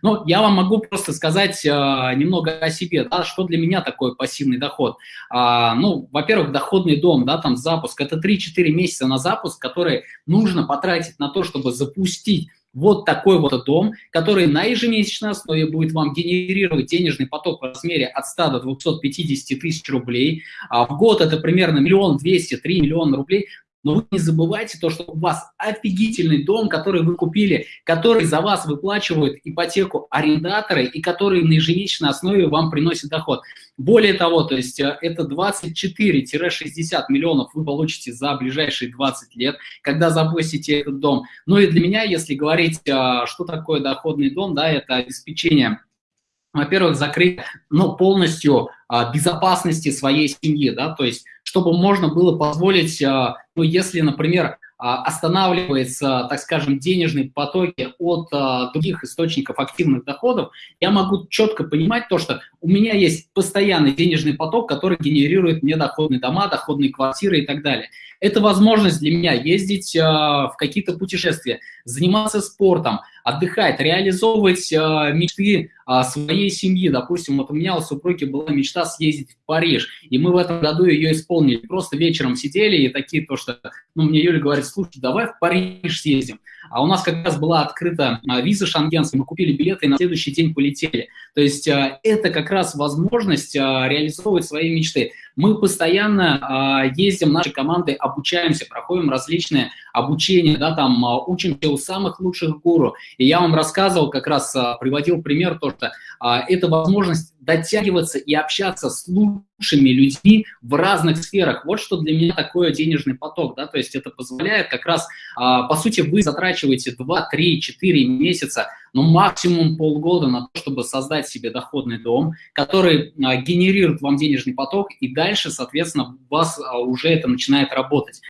Ну, я вам могу просто сказать э, немного о себе, да, что для меня такое пассивный доход. А, ну, во-первых, доходный дом, да, там запуск, это 3-4 месяца на запуск, который нужно потратить на то, чтобы запустить вот такой вот дом, который на ежемесячной основе будет вам генерировать денежный поток в размере от 100 до 250 тысяч рублей. А в год это примерно миллион двести, три миллиона рублей. Но вы не забывайте то, что у вас офигительный дом, который вы купили, который за вас выплачивают ипотеку арендаторы и который на ежемесячной основе вам приносит доход. Более того, то есть э, это 24-60 миллионов вы получите за ближайшие 20 лет, когда запустите этот дом. Ну и для меня, если говорить, э, что такое доходный дом, да, это обеспечение во-первых, закрыть ну, полностью а, безопасности своей семьи, да, то есть чтобы можно было позволить, а, ну, если, например, а, останавливается, так скажем, денежные потоки от а, других источников активных доходов, я могу четко понимать то, что у меня есть постоянный денежный поток, который генерирует мне доходные дома, доходные квартиры и так далее. Это возможность для меня ездить в какие-то путешествия, заниматься спортом, отдыхать, реализовывать мечты своей семьи. Допустим, вот у меня у супруги была мечта съездить в Париж, и мы в этом году ее исполнили. Просто вечером сидели и такие то, что, ну, мне Юля говорит, слушай, давай в Париж съездим. А у нас как раз была открыта а, виза шенгенская, мы купили билеты и на следующий день полетели. То есть а, это как раз возможность а, реализовывать свои мечты. Мы постоянно ездим, наши команды обучаемся, проходим различные обучения, да, там учимся у самых лучших гуру. И я вам рассказывал, как раз приводил пример, то, что это возможность дотягиваться и общаться с лучшими людьми в разных сферах. Вот что для меня такое денежный поток, да, то есть это позволяет как раз, а, по сути, вы затрачиваете 2, 3, 4 месяца, ну, максимум полгода на то, чтобы создать себе доходный дом, который а, генерирует вам денежный поток, и дальше, соответственно, у вас а, уже это начинает работать.